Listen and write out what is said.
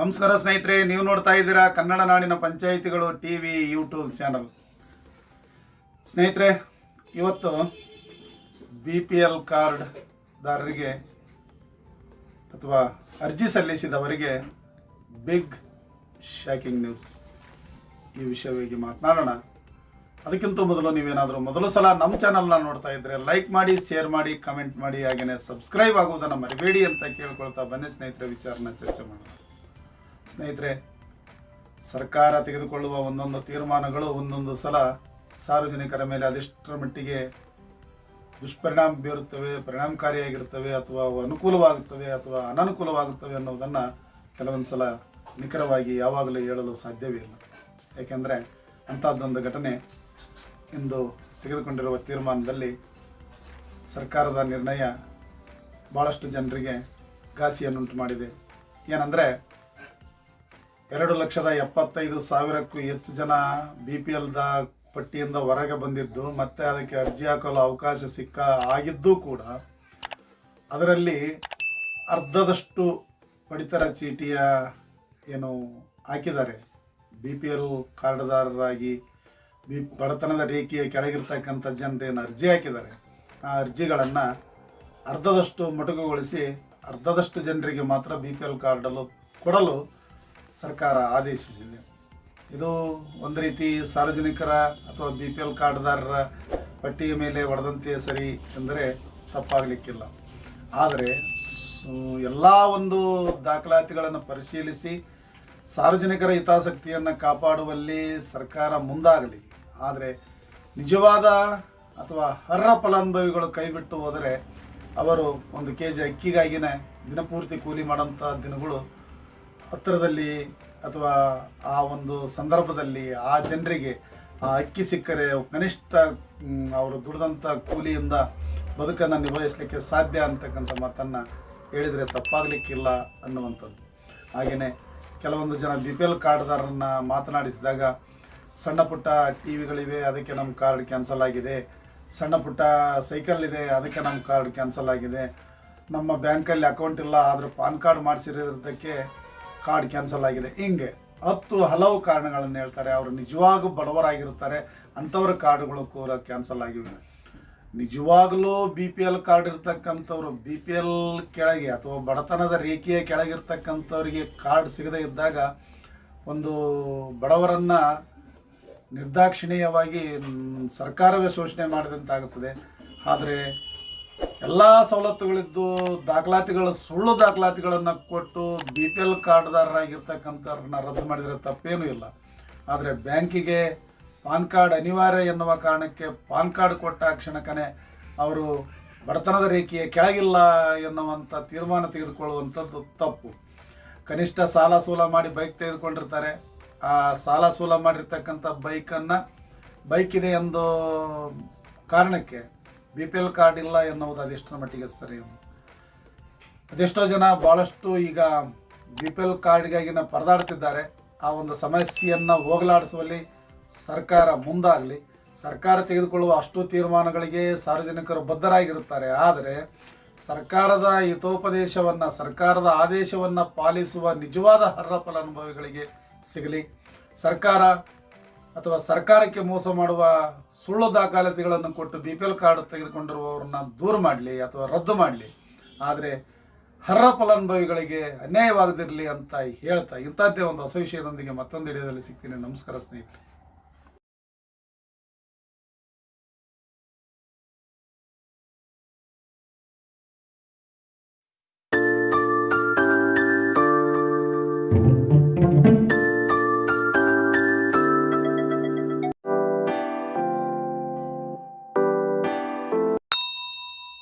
ನಮಸ್ಕಾರ ಸ್ನೇಹಿತರೆ, ನೀವು ನೋಡ್ತಾ ಇದ್ದೀರಾ ಕನ್ನಡ ನಾಡಿನ ಪಂಚಾಯಿತಿಗಳು ಟಿ ವಿ ಯೂಟ್ಯೂಬ್ ಚಾನಲ್. ಸ್ನೇಹಿತರೆ, ಇವತ್ತು ಬಿ ಪಿ ಎಲ್ ಕಾರ್ಡ್ದಾರರಿಗೆ ಅಥವಾ ಅರ್ಜಿ ಸಲ್ಲಿಸಿದವರಿಗೆ ಬಿಗ್ ಶಾಕಿಂಗ್ ನ್ಯೂಸ್ ಈ ವಿಷಯವಾಗಿ ಮಾತನಾಡೋಣ. ಅದಕ್ಕಿಂತ ಮೊದಲು ನೀವೇನಾದರೂ ಮೊದಲು ಸಲ ನಮ್ಮ ಚಾನಲ್ನ ನೋಡ್ತಾ ಇದ್ದರೆ ಲೈಕ್ ಮಾಡಿ ಶೇರ್ ಮಾಡಿ ಕಮೆಂಟ್ ಮಾಡಿ ಹಾಗೆಯೇ ಸಬ್ಸ್ಕ್ರೈಬ್ ಆಗುವುದನ್ನು ಮರಿಬೇಡಿ ಅಂತ ಕೇಳ್ಕೊಳ್ತಾ ಬನ್ನಿ ಸ್ನೇಹಿತರೆ, ವಿಚಾರನ ಚರ್ಚೆ ಮಾಡೋಣ. ಸ್ನೇಹಿತರೆ, ಸರ್ಕಾರ ತೆಗೆದುಕೊಳ್ಳುವ ಒಂದೊಂದು ತೀರ್ಮಾನಗಳು ಒಂದೊಂದು ಸಲ ಸಾರ್ವಜನಿಕರ ಮೇಲೆ ಅದೆಷ್ಟರ ಮಟ್ಟಿಗೆ ದುಷ್ಪರಿಣಾಮ ಬೀರುತ್ತವೆ, ಪರಿಣಾಮಕಾರಿಯಾಗಿರುತ್ತವೆ ಅಥವಾ ಅವು ಅನುಕೂಲವಾಗುತ್ತವೆ ಅಥವಾ ಅನನುಕೂಲವಾಗುತ್ತವೆ ಅನ್ನೋದನ್ನು ಕೆಲವೊಂದು ಸಲ ನಿಖರವಾಗಿ ಯಾವಾಗಲೂ ಹೇಳಲು ಸಾಧ್ಯವೇ ಇಲ್ಲ. ಏಕೆಂದರೆ ಅಂಥದ್ದೊಂದು ಘಟನೆ ಇಂದು ತೆಗೆದುಕೊಂಡಿರುವ ತೀರ್ಮಾನದಲ್ಲಿ ಸರ್ಕಾರದ ನಿರ್ಣಯ ಭಾಳಷ್ಟು ಜನರಿಗೆ ಘಾಸಿಯನ್ನುಂಟು ಮಾಡಿದೆ. ಏನಂದರೆ ಎರಡು ಲಕ್ಷದ ಎಪ್ಪತ್ತೈದು ಸಾವಿರಕ್ಕೂ ಹೆಚ್ಚು ಜನ ಬಿ ಪಿ ಎಲ್ದ ಪಟ್ಟಿಯಿಂದ ಹೊರಗೆ ಬಂದಿದ್ದು, ಮತ್ತೆ ಅದಕ್ಕೆ ಅರ್ಜಿ ಹಾಕಲು ಅವಕಾಶ ಸಿಕ್ಕ ಆಗಿದ್ದೂ ಕೂಡ ಅದರಲ್ಲಿ ಅರ್ಧದಷ್ಟು ಪಡಿತರ ಚೀಟಿಯ ಏನು ಹಾಕಿದ್ದಾರೆ. ಬಿ ಪಿ ಎಲ್ ಕಾರ್ಡ್ದಾರರಾಗಿ ಬಿ ಬಡತನದ ರೇಖೆಯ ಕೆಳಗಿರ್ತಕ್ಕಂಥ ಜನರೇನು ಅರ್ಜಿ ಹಾಕಿದ್ದಾರೆ, ಆ ಅರ್ಜಿಗಳನ್ನು ಅರ್ಧದಷ್ಟು ಮೊಟಕುಗೊಳಿಸಿ ಅರ್ಧದಷ್ಟು ಜನರಿಗೆ ಮಾತ್ರ ಬಿ ಪಿ ಎಲ್ ಕಾರ್ಡಲು ಕೊಡಲು ಸರ್ಕಾರ ಆದೇಶಿಸಿದೆ. ಇದು ಒಂದು ರೀತಿ ಸಾರ್ವಜನಿಕರ ಅಥವಾ ಬಿ ಪಿ ಎಲ್ ಕಾರ್ಡ್ದಾರರ ಪಟ್ಟಿಯ ಮೇಲೆ ಹೊಡೆದಂತೆ ಸರಿ ಎಂದರೆ ತಪ್ಪಾಗಲಿಕ್ಕಿಲ್ಲ. ಆದರೆ ಎಲ್ಲ ಒಂದು ದಾಖಲಾತಿಗಳನ್ನು ಪರಿಶೀಲಿಸಿ ಸಾರ್ವಜನಿಕರ ಹಿತಾಸಕ್ತಿಯನ್ನು ಕಾಪಾಡುವಲ್ಲಿ ಸರ್ಕಾರ ಮುಂದಾಗಲಿ. ಆದರೆ, ನಿಜವಾದ ಅಥವಾ ಅರ್ಹ ಫಲಾನುಭವಿಗಳು ಕೈಬಿಟ್ಟು ಹೋದರೆ ಅವರು ಒಂದು ಕೆ ಜಿ ಅಕ್ಕಿಗಾಗಿನೇ ದಿನಪೂರ್ತಿ ಕೂಲಿ ಮಾಡೋಂಥ ದಿನಗಳು ಹತ್ತಿರದಲ್ಲಿ ಅಥವಾ ಆ ಒಂದು ಸಂದರ್ಭದಲ್ಲಿ ಆ ಜನರಿಗೆ ಆ ಅಕ್ಕಿ ಸಿಕ್ಕರೆ ಕನಿಷ್ಠ ಅವರು ದುಡಿದಂಥ ಕೂಲಿಯಿಂದ ಬದುಕನ್ನು ನಿಭಾಯಿಸಲಿಕ್ಕೆ ಸಾಧ್ಯ ಅಂತಕ್ಕಂಥ ಮಾತನ್ನು ಹೇಳಿದರೆ ತಪ್ಪಾಗಲಿಕ್ಕಿಲ್ಲ ಅನ್ನುವಂಥದ್ದು. ಹಾಗೆಯೇ ಕೆಲವೊಂದು ಜನ ಬಿ ಪಿ ಎಲ್ ಕಾರ್ಡ್ದಾರರನ್ನ ಮಾತನಾಡಿಸಿದಾಗ, ಸಣ್ಣ ಪುಟ್ಟ ಟಿ ವಿಗಳಿವೆ, ಅದಕ್ಕೆ ನಮ್ಮ ಕಾರ್ಡ್ ಕ್ಯಾನ್ಸಲ್ ಆಗಿದೆ. ಸಣ್ಣ ಪುಟ್ಟ ಸೈಕಲ್ ಇದೆ, ಅದಕ್ಕೆ ನಮ್ಮ ಕಾರ್ಡ್ ಕ್ಯಾನ್ಸಲ್ ಆಗಿದೆ. ನಮ್ಮ ಬ್ಯಾಂಕಲ್ಲಿ ಅಕೌಂಟ್ ಇಲ್ಲ, ಆದರೆ ಪಾನ್ ಕಾರ್ಡ್ ಮಾಡಿಸಿರೋದಕ್ಕೆ ಕಾರ್ಡ್ ಕ್ಯಾನ್ಸಲ್ ಆಗಿದೆ. ಹಿಂಗೆ ಹತ್ತು ಹಲವು ಕಾರಣಗಳನ್ನು ಹೇಳ್ತಾರೆ. ಅವರು ನಿಜವಾಗೂ ಬಡವರಾಗಿರುತ್ತಾರೆ. ಅಂಥವ್ರ ಕಾರ್ಡ್ಗಳು ಕೂಡ ಕ್ಯಾನ್ಸಲ್ ಆಗಿವೆ. ನಿಜವಾಗಲೂ ಬಿ ಪಿ ಎಲ್ ಕಾರ್ಡ್ ಇರ್ತಕ್ಕಂಥವ್ರು ಬಿ ಪಿ ಎಲ್ ಕೆಳಗೆ ಅಥವಾ ಬಡತನದ ರೇಖೆಯ ಕೆಳಗಿರ್ತಕ್ಕಂಥವ್ರಿಗೆ ಕಾರ್ಡ್ ಸಿಗದೇ ಇದ್ದಾಗ ಒಂದು ಬಡವರನ್ನು ನಿರ್ದಾಕ್ಷಿಣೀಯವಾಗಿ ಸರ್ಕಾರವೇ ಶೋಷಣೆ ಮಾಡಿದಂತಾಗುತ್ತದೆ. ಆದರೆ ಎಲ್ಲ ಸವಲತ್ತುಗಳಿದ್ದು ದಾಖಲಾತಿಗಳು, ಸುಳ್ಳು ದಾಖಲಾತಿಗಳನ್ನು ಕೊಟ್ಟು ಬಿ ಪಿ ಎಲ್ ಕಾರ್ಡ್ದಾರರಾಗಿರ್ತಕ್ಕಂಥವ್ರನ್ನ ರದ್ದು ಮಾಡಿದರೆ ತಪ್ಪೇನೂ ಇಲ್ಲ. ಆದರೆ ಬ್ಯಾಂಕಿಗೆ ಪಾನ್ ಕಾರ್ಡ್ ಅನಿವಾರ್ಯ ಎನ್ನುವ ಕಾರಣಕ್ಕೆ ಪಾನ್ ಕಾರ್ಡ್ ಕೊಟ್ಟ ಕ್ಷಣಕ್ಕನೇ ಅವರು ಬಡತನದ ರೇಖೆಯ ಕೆಳಗಿಲ್ಲ ಎನ್ನುವಂಥ ತೀರ್ಮಾನ ತೆಗೆದುಕೊಳ್ಳುವಂಥದ್ದು ತಪ್ಪು. ಕನಿಷ್ಠ ಸಾಲ ಸೂಲ ಮಾಡಿ ಬೈಕ್ ತೆಗೆದುಕೊಂಡಿರ್ತಾರೆ. ಆ ಸಾಲ ಸೂಲ ಮಾಡಿರ್ತಕ್ಕಂಥ ಬೈಕನ್ನು ಬೈಕ್ ಎಂದು ಕಾರಣಕ್ಕೆ ಬಿ ಪಿ ಎಲ್ ಕಾರ್ಡ್ ಇಲ್ಲ ಎನ್ನುವುದು ಅದೆಷ್ಟರ ಮಟ್ಟಿಗೆ ಸರಿ ಅದೆಷ್ಟೋ ಜನ ಭಾಳಷ್ಟು ಈಗ ಬಿ ಪಿ ಎಲ್ ಕಾರ್ಡ್ಗಾಗಿನ ಪರದಾಡ್ತಿದ್ದಾರೆ. ಆ ಒಂದು ಸಮಸ್ಯೆಯನ್ನು ಹೋಗಲಾಡಿಸುವಲ್ಲಿ ಸರ್ಕಾರ ಮುಂದಾಗಲಿ. ಸರ್ಕಾರ ತೆಗೆದುಕೊಳ್ಳುವ ಅಷ್ಟು ತೀರ್ಮಾನಗಳಿಗೆ ಸಾರ್ವಜನಿಕರು ಬದ್ಧರಾಗಿರುತ್ತಾರೆ. ಆದರೆ ಸರ್ಕಾರದ ಹಿತೋಪದೇಶವನ್ನು, ಸರ್ಕಾರದ ಆದೇಶವನ್ನು ಪಾಲಿಸುವ ನಿಜವಾದ ಅರ್ಹ ಫಲಾನುಭವಿಗಳಿಗೆ ಸಿಗಲಿ. ಸರ್ಕಾರ ಅಥವಾ ಸರ್ಕಾರಕ್ಕೆ ಮೋಸ ಮಾಡುವ ಸುಳ್ಳು ದಾಖಲಾತಿಗಳನ್ನು ಕೊಟ್ಟು ಬಿ ಪಿ ಎಲ್ ಕಾರ್ಡ್ ತೆಗೆದುಕೊಂಡಿರುವವ್ರನ್ನ ದೂರ ಮಾಡಲಿ ಅಥವಾ ರದ್ದು ಮಾಡಲಿ, ಆದರೆ ಹರ್ರ ಫಲಾನುಭವಿಗಳಿಗೆ ಅನ್ಯಾಯವಾಗದಿರಲಿ ಅಂತ ಹೇಳ್ತಾ ಇಂಥದ್ದೇ ಒಂದು ಹೊಸ ವಿಷಯದೊಂದಿಗೆ ಮತ್ತೊಂದು ವಿಡಿಯೋದಲ್ಲಿ ಸಿಗ್ತೀನಿ. ನಮಸ್ಕಾರ ಸ್ನೇಹಿತರೆ.